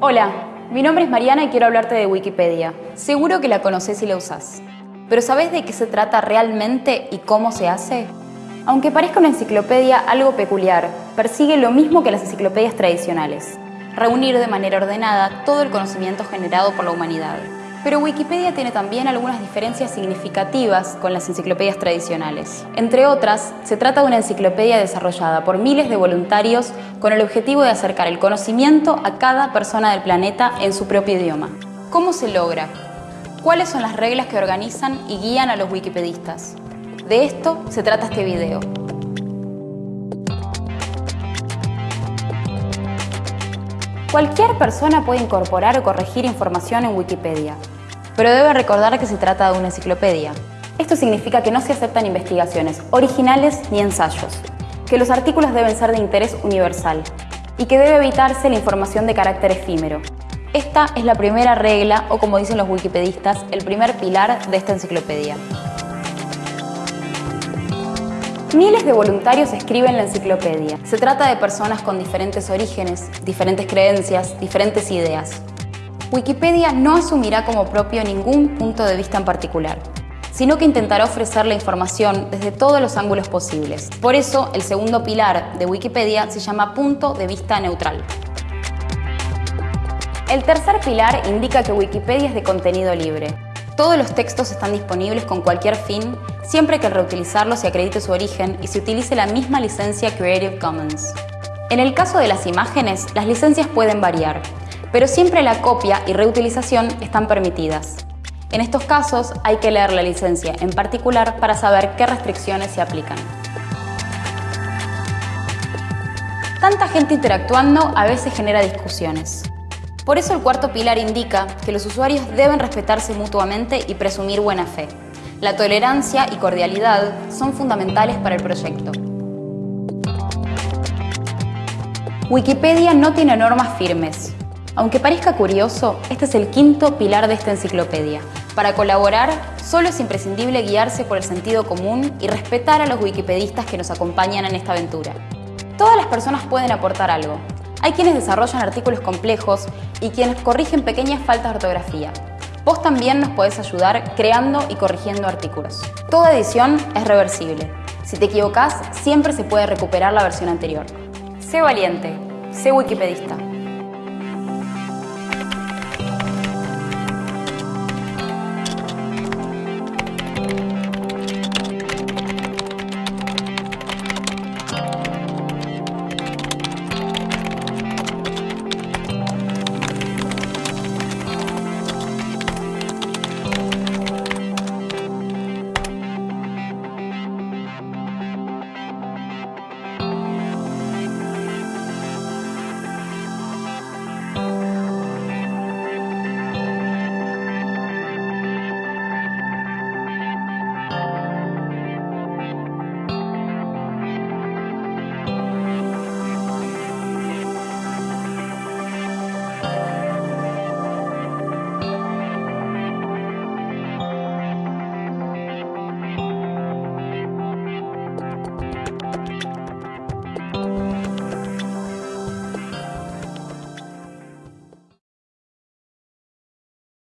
Hola, mi nombre es Mariana y quiero hablarte de Wikipedia. Seguro que la conoces y la usás. Pero ¿sabés de qué se trata realmente y cómo se hace? Aunque parezca una enciclopedia algo peculiar, persigue lo mismo que las enciclopedias tradicionales, reunir de manera ordenada todo el conocimiento generado por la humanidad. Pero Wikipedia tiene también algunas diferencias significativas con las enciclopedias tradicionales. Entre otras, se trata de una enciclopedia desarrollada por miles de voluntarios con el objetivo de acercar el conocimiento a cada persona del planeta en su propio idioma. ¿Cómo se logra? ¿Cuáles son las reglas que organizan y guían a los wikipedistas? De esto se trata este video. Cualquier persona puede incorporar o corregir información en Wikipedia, pero debe recordar que se trata de una enciclopedia. Esto significa que no se aceptan investigaciones originales ni ensayos, que los artículos deben ser de interés universal y que debe evitarse la información de carácter efímero. Esta es la primera regla, o como dicen los wikipedistas, el primer pilar de esta enciclopedia. Miles de voluntarios escriben la enciclopedia. Se trata de personas con diferentes orígenes, diferentes creencias, diferentes ideas. Wikipedia no asumirá como propio ningún punto de vista en particular, sino que intentará ofrecer la información desde todos los ángulos posibles. Por eso, el segundo pilar de Wikipedia se llama punto de vista neutral. El tercer pilar indica que Wikipedia es de contenido libre. Todos los textos están disponibles con cualquier fin, siempre que al reutilizarlo se acredite su origen y se utilice la misma licencia Creative Commons. En el caso de las imágenes, las licencias pueden variar, pero siempre la copia y reutilización están permitidas. En estos casos hay que leer la licencia en particular para saber qué restricciones se aplican. Tanta gente interactuando a veces genera discusiones. Por eso el cuarto pilar indica que los usuarios deben respetarse mutuamente y presumir buena fe. La tolerancia y cordialidad son fundamentales para el proyecto. Wikipedia no tiene normas firmes, aunque parezca curioso, este es el quinto pilar de esta enciclopedia. Para colaborar, solo es imprescindible guiarse por el sentido común y respetar a los wikipedistas que nos acompañan en esta aventura. Todas las personas pueden aportar algo. Hay quienes desarrollan artículos complejos y quienes corrigen pequeñas faltas de ortografía. Vos también nos podés ayudar creando y corrigiendo artículos. Toda edición es reversible. Si te equivocás, siempre se puede recuperar la versión anterior. Sé valiente, sé wikipedista.